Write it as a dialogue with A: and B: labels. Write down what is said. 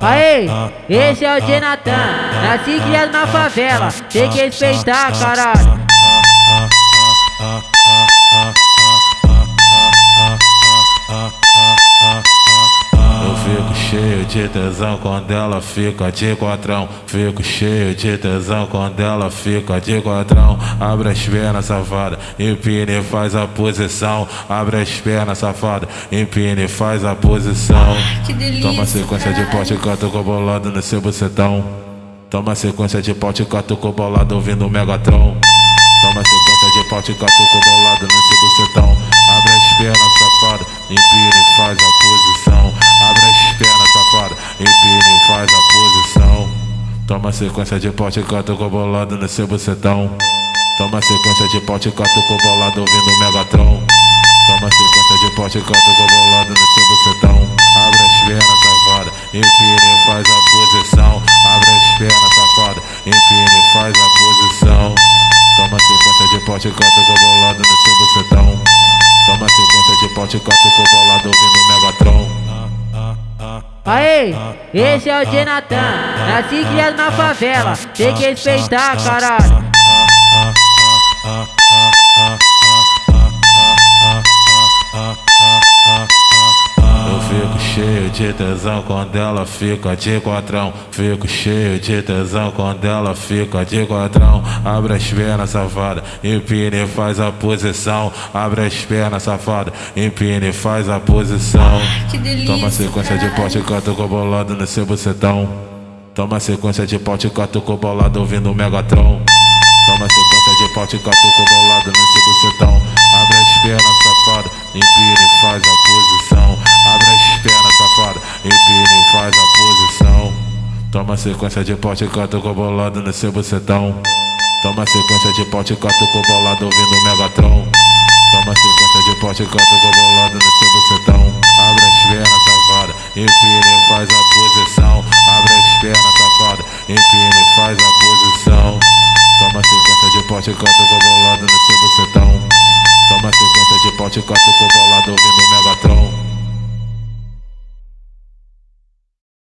A: Aê, esse é o Jonathan, nasci criado na favela, tem que respeitar, caralho.
B: De tesão quando ela fica de quadrão. Fico cheio de tesão quando ela fica de quadrão. Abre as pernas, safada, empina e faz a posição. Abre as pernas, safada, empina e faz a posição.
C: Que delícia.
B: Toma sequência de pote, canto com bolado no seu bucetão. Toma sequência de pote, canto com bolado ouvindo o Megatron. Toma sequência de pote, canto com bolado no seu bucetão. Abre as pernas, safada, empina e faz a posição. Empina e faz a posição. Toma sequência de pote, canto com bolado no seu bucetão. Toma sequência de pote, canto com bolado ouvindo Megatron. Toma sequência de pote, canto com bolado no seu bucetão. Abre as pernas, safada, empina e faz a posição. Abre as pernas, safada, empina e faz a posição. Toma sequência de pote, canto
A: Aê, esse é o Jonathan, nasci criado na favela, tem que respeitar, caralho.
B: De tesão quando ela fica de quadrão. Fico cheio de tesão quando ela fica de quadrão. Abre as pernas, safada, empina e faz a posição. Abre as pernas, safada, empina e faz a posição.
C: Que delícia.
B: Toma sequência de pote, canto com bolado no seu bucetão. Toma sequência de pote, canto com bolado ouvindo o Megatron. Toma sequência de pote, canto com bolado no seu bucetão. Abre as pernas, safada, empina e faz a posição. Toma sequência de pote, canta com bolado no seu bucetão. Toma sequência de pote, canta com bolado ouvindo Megatron. Toma sequência de pote, canta com bolado no seu bucetão. Abre as pernas, safada, empine faz a posição. Abre as pernas, safada, empine faz a posição. Toma sequência de pote, canta com bolado no seu bucetão. Toma sequência de pote, canta com bolado ouvindo Megatron.